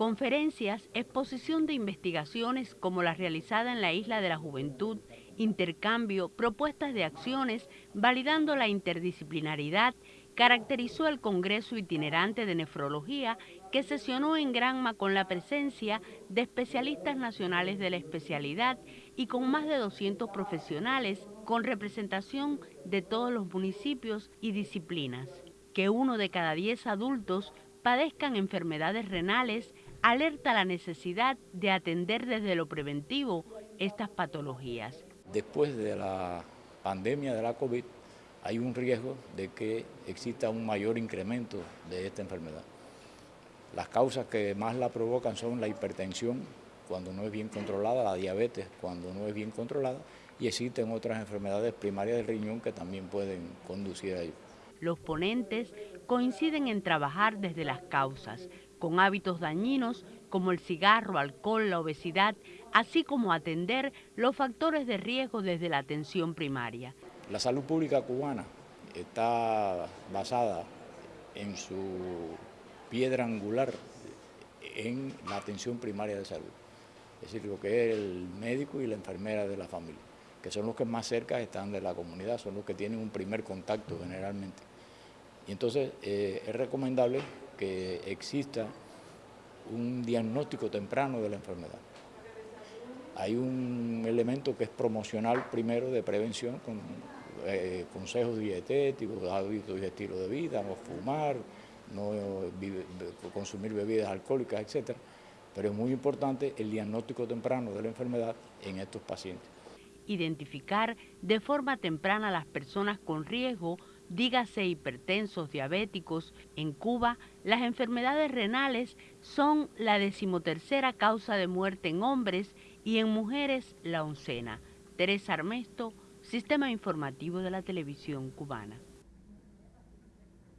Conferencias, exposición de investigaciones como la realizada en la Isla de la Juventud, intercambio, propuestas de acciones, validando la interdisciplinaridad, caracterizó el Congreso Itinerante de Nefrología que sesionó en Granma con la presencia de especialistas nacionales de la especialidad y con más de 200 profesionales con representación de todos los municipios y disciplinas. Que uno de cada 10 adultos padezcan enfermedades renales alerta la necesidad de atender desde lo preventivo estas patologías. Después de la pandemia de la COVID, hay un riesgo de que exista un mayor incremento de esta enfermedad. Las causas que más la provocan son la hipertensión, cuando no es bien controlada, la diabetes, cuando no es bien controlada, y existen otras enfermedades primarias del riñón que también pueden conducir a ello. Los ponentes coinciden en trabajar desde las causas, con hábitos dañinos como el cigarro, alcohol, la obesidad, así como atender los factores de riesgo desde la atención primaria. La salud pública cubana está basada en su piedra angular en la atención primaria de salud, es decir, lo que es el médico y la enfermera de la familia, que son los que más cerca están de la comunidad, son los que tienen un primer contacto generalmente. Y entonces eh, es recomendable que exista un diagnóstico temprano de la enfermedad. Hay un elemento que es promocional primero de prevención con eh, consejos dietéticos, hábitos y estilo de vida, no fumar, no consumir bebidas alcohólicas, etc. Pero es muy importante el diagnóstico temprano de la enfermedad en estos pacientes. Identificar de forma temprana a las personas con riesgo dígase hipertensos, diabéticos, en Cuba las enfermedades renales son la decimotercera causa de muerte en hombres y en mujeres la oncena. Teresa Armesto, Sistema Informativo de la Televisión Cubana.